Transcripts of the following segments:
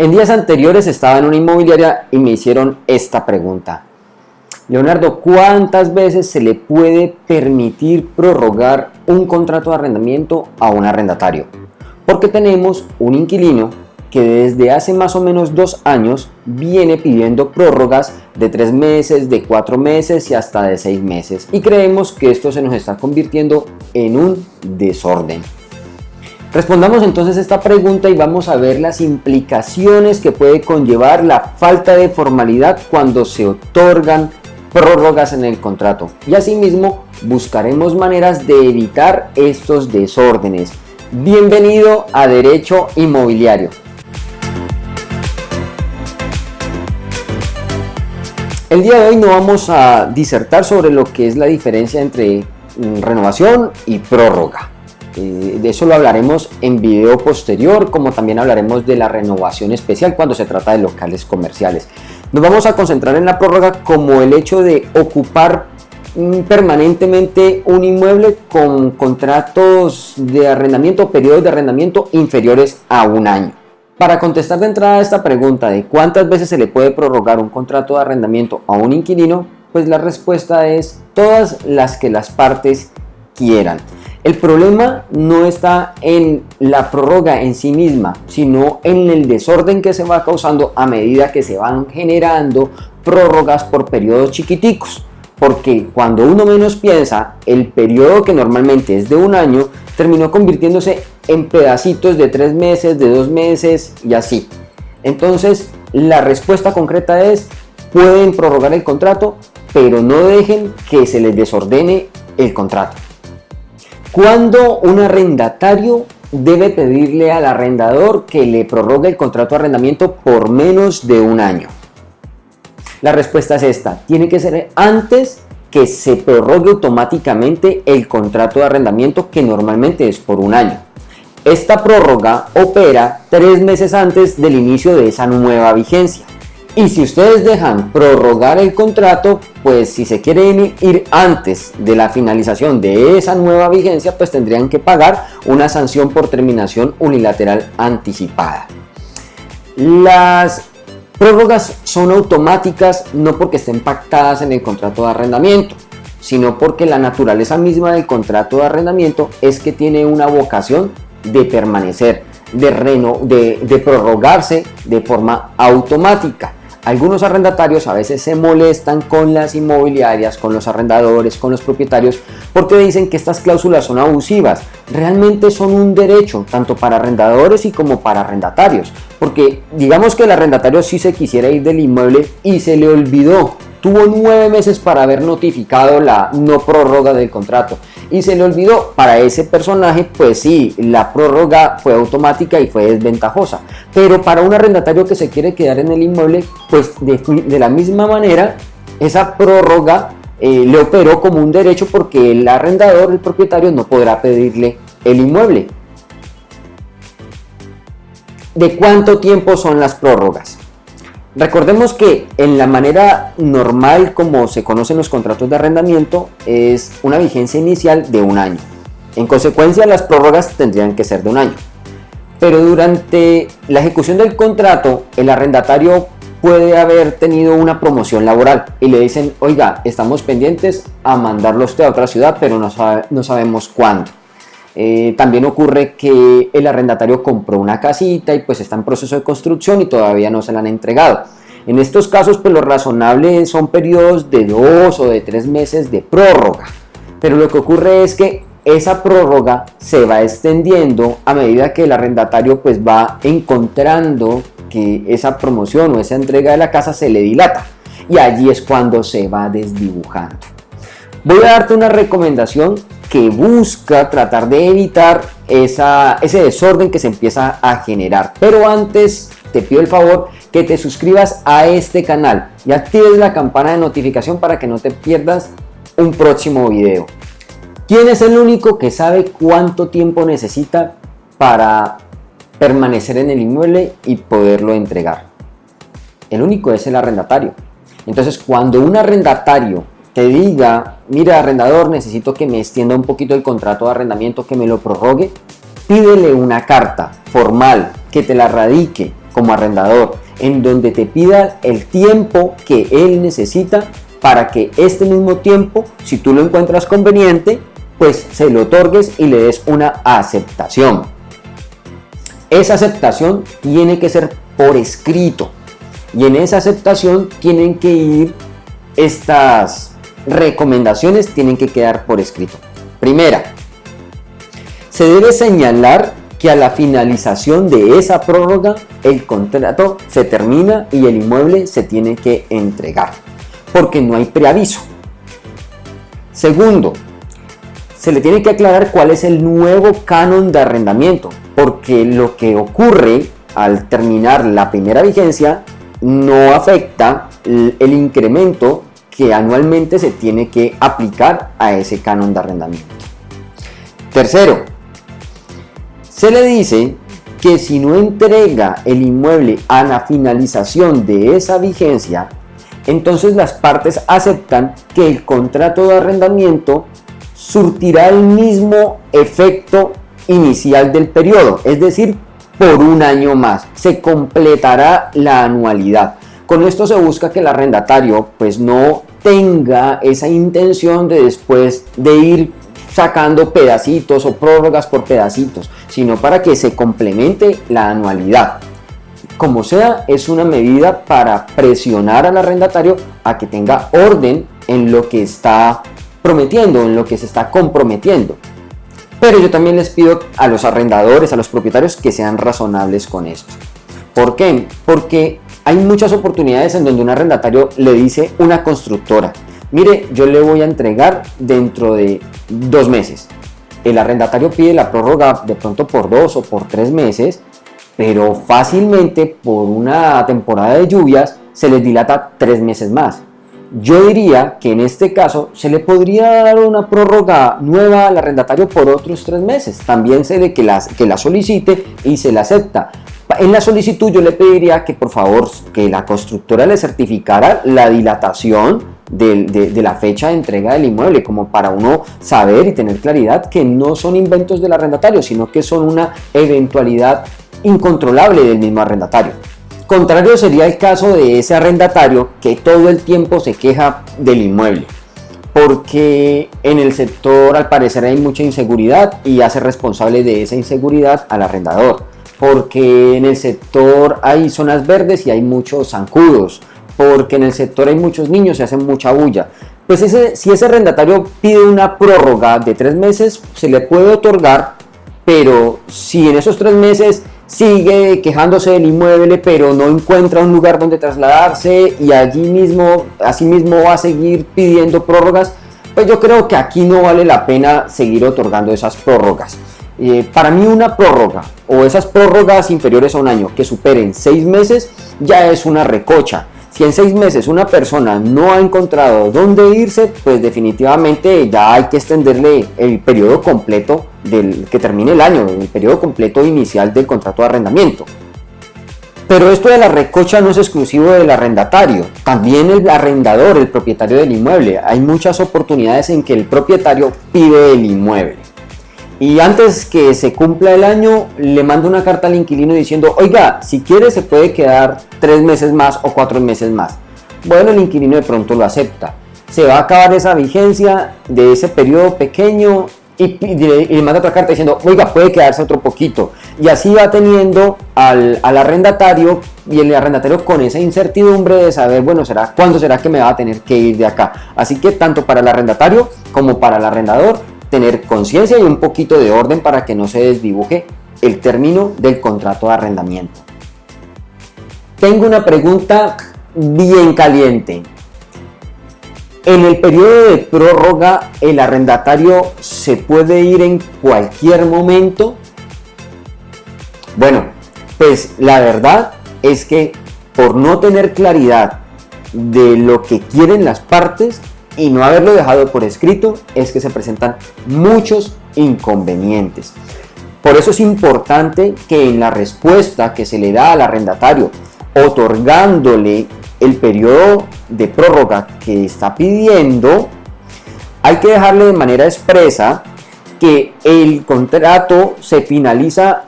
En días anteriores estaba en una inmobiliaria y me hicieron esta pregunta. Leonardo, ¿cuántas veces se le puede permitir prorrogar un contrato de arrendamiento a un arrendatario? Porque tenemos un inquilino que desde hace más o menos dos años viene pidiendo prórrogas de tres meses, de cuatro meses y hasta de seis meses. Y creemos que esto se nos está convirtiendo en un desorden. Respondamos entonces esta pregunta y vamos a ver las implicaciones que puede conllevar la falta de formalidad cuando se otorgan prórrogas en el contrato. Y asimismo buscaremos maneras de evitar estos desórdenes. Bienvenido a Derecho Inmobiliario. El día de hoy no vamos a disertar sobre lo que es la diferencia entre mm, renovación y prórroga. Eh, de eso lo hablaremos en video posterior, como también hablaremos de la renovación especial cuando se trata de locales comerciales. Nos vamos a concentrar en la prórroga como el hecho de ocupar mm, permanentemente un inmueble con contratos de arrendamiento, periodos de arrendamiento inferiores a un año. Para contestar de entrada esta pregunta de cuántas veces se le puede prorrogar un contrato de arrendamiento a un inquilino, pues la respuesta es todas las que las partes quieran. El problema no está en la prórroga en sí misma, sino en el desorden que se va causando a medida que se van generando prórrogas por periodos chiquiticos. Porque cuando uno menos piensa, el periodo que normalmente es de un año terminó convirtiéndose en pedacitos de tres meses, de dos meses y así. Entonces, la respuesta concreta es, pueden prorrogar el contrato, pero no dejen que se les desordene el contrato. Cuando un arrendatario debe pedirle al arrendador que le prorrogue el contrato de arrendamiento por menos de un año. La respuesta es esta, tiene que ser antes que se prorrogue automáticamente el contrato de arrendamiento que normalmente es por un año. Esta prórroga opera tres meses antes del inicio de esa nueva vigencia. Y si ustedes dejan prorrogar el contrato, pues si se quieren ir antes de la finalización de esa nueva vigencia, pues tendrían que pagar una sanción por terminación unilateral anticipada. Las Prórrogas son automáticas no porque estén pactadas en el contrato de arrendamiento, sino porque la naturaleza misma del contrato de arrendamiento es que tiene una vocación de permanecer, de, reno, de, de prorrogarse de forma automática. Algunos arrendatarios a veces se molestan con las inmobiliarias, con los arrendadores, con los propietarios, porque dicen que estas cláusulas son abusivas. Realmente son un derecho, tanto para arrendadores y como para arrendatarios. Porque digamos que el arrendatario sí se quisiera ir del inmueble y se le olvidó tuvo nueve meses para haber notificado la no prórroga del contrato. Y se le olvidó para ese personaje pues sí la prórroga fue automática y fue desventajosa. Pero para un arrendatario que se quiere quedar en el inmueble pues de, la misma manera esa prórroga eh, le operó como un derecho porque el arrendador el propietario no podrá pedirle el inmueble. ¿De cuánto tiempo son las prórrogas? Recordemos que en la manera normal como se conocen los contratos de arrendamiento es una vigencia inicial de un año. En consecuencia las prórrogas tendrían que ser de un año. Pero durante la ejecución del contrato el arrendatario puede haber tenido una promoción laboral y le dicen, oiga, estamos pendientes a mandarlo a otra ciudad, pero no sabemos cuándo. Eh, también ocurre que el arrendatario compró una casita y pues está en proceso de construcción y todavía no se la han entregado. En estos casos pues lo razonable son periodos de dos o de tres meses de prórroga. Pero lo que ocurre es que esa prórroga se va extendiendo a medida que el arrendatario pues va encontrando que esa promoción o esa entrega de la casa se le dilata y allí es cuando se va desdibujando. Voy a darte una recomendación que busca tratar de evitar ese desorden que se empieza a generar. Pero antes te pido el favor que te suscribas a este canal y actives la campana de notificación para que no te pierdas un próximo video. ¿Quién es el único que sabe cuánto tiempo necesita para permanecer en el inmueble y poderlo entregar? El único es el arrendatario. Entonces cuando un arrendatario te diga, mira arrendador, necesito que me extienda un poquito el contrato de arrendamiento, que me lo prorrogue, pídele una carta formal que te la radique como arrendador, en donde te pida el tiempo que él necesita para que este mismo tiempo, si tú lo encuentras conveniente, pues se lo otorgues y le des una aceptación. Esa aceptación tiene que ser por escrito y en esa aceptación tienen que ir estas recomendaciones, tienen que quedar por escrito. Primera, se debe señalar que a la finalización de esa prórroga el contrato se termina y el inmueble se tiene que entregar porque no hay preaviso. Segundo, se le tiene que aclarar cuál es el nuevo canon de arrendamiento, porque lo que ocurre al terminar la primera vigencia no afecta el incremento que anualmente se tiene que aplicar a ese canon de arrendamiento. Tercero, se le dice que si no entrega el inmueble a la finalización de esa vigencia, entonces las partes aceptan que el contrato de arrendamiento surtirá el mismo efecto inicial del periodo, es decir, por un año más. Se completará la anualidad. Con esto se busca que el arrendatario pues no tenga esa intención de después de ir sacando pedacitos o prórrogas por pedacitos, sino para que se complemente la anualidad. Como sea, es una medida para presionar al arrendatario a que tenga orden en lo que está prometiendo, en lo que se está comprometiendo. Pero yo también les pido a los arrendadores, a los propietarios que sean razonables con esto. ¿Por qué? Porque hay muchas oportunidades en donde un arrendatario le dice una constructora, mire, yo le voy a entregar dentro de dos meses. El arrendatario pide la prórroga de pronto por dos o por tres meses pero fácilmente por una temporada de lluvias se les dilata tres meses más. Yo diría que en este caso se le podría dar una prórroga nueva al arrendatario por otros tres meses. También se le que la, que la solicite y se la acepta. En la solicitud yo le pediría que por favor que la constructora le certificara la dilatación de, de, la fecha de entrega del inmueble, como para uno saber y tener claridad que no son inventos del arrendatario, sino que son una eventualidad incontrolable del mismo arrendatario. Contrario sería el caso de ese arrendatario que todo el tiempo se queja del inmueble, porque en el sector al parecer hay mucha inseguridad y hace responsable de esa inseguridad al arrendador, porque en el sector hay zonas verdes y hay muchos zancudos, porque en el sector hay muchos niños y hacen mucha bulla. Pues ese, si ese arrendatario pide una prórroga de tres meses, se le puede otorgar, pero si en esos tres meses sigue quejándose del inmueble, pero no encuentra un lugar donde trasladarse y allí mismo, así mismo va a seguir pidiendo prórrogas, pues yo creo que aquí no vale la pena seguir otorgando esas prórrogas. Eh, para mí una prórroga o esas prórrogas inferiores a un año que superen seis meses ya es una recocha. Si en seis meses una persona no ha encontrado dónde irse, pues definitivamente ya hay que extenderle el periodo completo del que termine el año, el periodo completo inicial del contrato de arrendamiento. Pero esto de la recocha no es exclusivo del arrendatario, también el arrendador, el propietario del inmueble. Hay muchas oportunidades en que el propietario pide el inmueble. Y antes que se cumpla el año, le manda una carta al inquilino diciendo, oiga, si quiere se puede quedar tres meses más o cuatro meses más. Bueno, el inquilino de pronto lo acepta. Se va a acabar esa vigencia de ese periodo pequeño y, le manda otra carta diciendo, oiga, puede quedarse otro poquito. Y así va teniendo al, al, arrendatario y el arrendatario con esa incertidumbre de saber, bueno, será cuándo será que me va a tener que ir de acá. Así que tanto para el arrendatario como para el arrendador tener conciencia y un poquito de orden para que no se desdibuje el término del contrato de arrendamiento. Tengo una pregunta bien caliente. En el periodo de prórroga, ¿el arrendatario se puede ir en cualquier momento? Bueno, pues la verdad es que por no tener claridad de lo que quieren las partes, y no haberlo dejado por escrito es que se presentan muchos inconvenientes. Por eso es importante que en la respuesta que se le da al arrendatario, otorgándole el periodo de prórroga que está pidiendo, hay que dejarle de manera expresa que el contrato se finaliza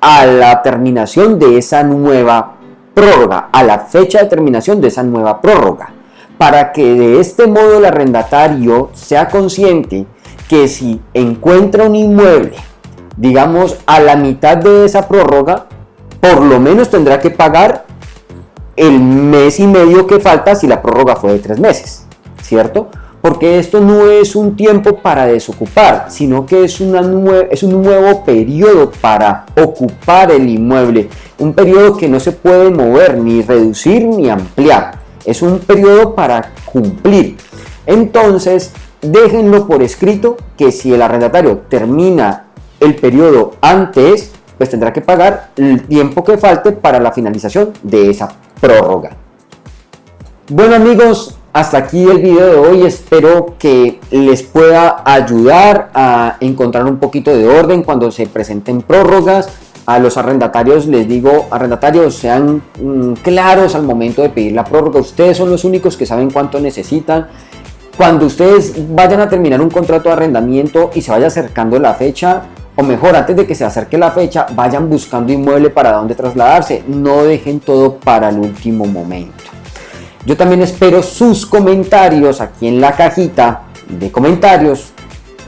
a la terminación de esa nueva prórroga, a la fecha de terminación de esa nueva prórroga, para que de este modo el arrendatario sea consciente que si encuentra un inmueble, digamos a la mitad de esa prórroga, por lo menos tendrá que pagar el mes y medio que falta si la prórroga fue de tres meses, ¿cierto? Porque esto no es un tiempo para desocupar, sino que es, es un nuevo periodo para ocupar el inmueble. Un periodo que no se puede mover, ni reducir, ni ampliar. Es un periodo para cumplir. Entonces, déjenlo por escrito que si el arrendatario termina el periodo antes, pues tendrá que pagar el tiempo que falte para la finalización de esa prórroga. Bueno amigos, hasta aquí el video de hoy. Espero que les pueda ayudar a encontrar un poquito de orden cuando se presenten prórrogas. A los arrendatarios les digo, arrendatarios sean mm, claros al momento de pedir la prórroga. Ustedes son los únicos que saben cuánto necesitan. Cuando ustedes vayan a terminar un contrato de arrendamiento y se vaya acercando la fecha, o mejor, antes de que se acerque la fecha, vayan buscando inmueble para dónde trasladarse. No dejen todo para el último momento. Yo también espero sus comentarios aquí en la cajita de comentarios.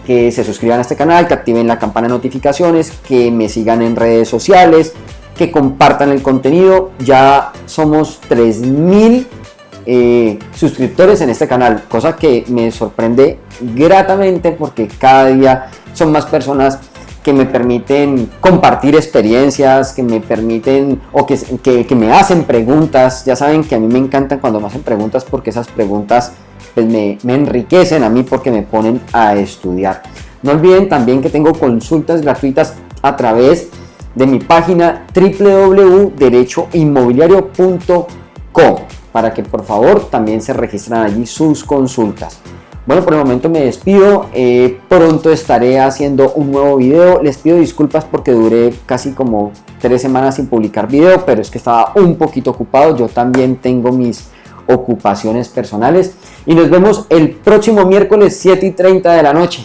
Que se suscriban a este canal, que activen la campana de notificaciones, que me sigan en redes sociales, que compartan el contenido. Ya somos 3000 eh, suscriptores en este canal, cosa que me sorprende gratamente porque cada día son más personas que me permiten compartir experiencias, que me permiten o que, que, me hacen preguntas. Ya saben que a mí me encantan cuando me hacen preguntas porque esas preguntas pues, me, enriquecen a mí porque me ponen a estudiar. No olviden también que tengo consultas gratuitas a través de mi página www.derechoinmobiliario.com para que por favor también se registren allí sus consultas. Bueno, por el momento me despido. Eh, pronto estaré haciendo un nuevo video. Les pido disculpas porque duré casi como tres semanas sin publicar video, pero es que estaba un poquito ocupado. Yo también tengo mis ocupaciones personales. Y nos vemos el próximo miércoles 7 y 30 de la noche.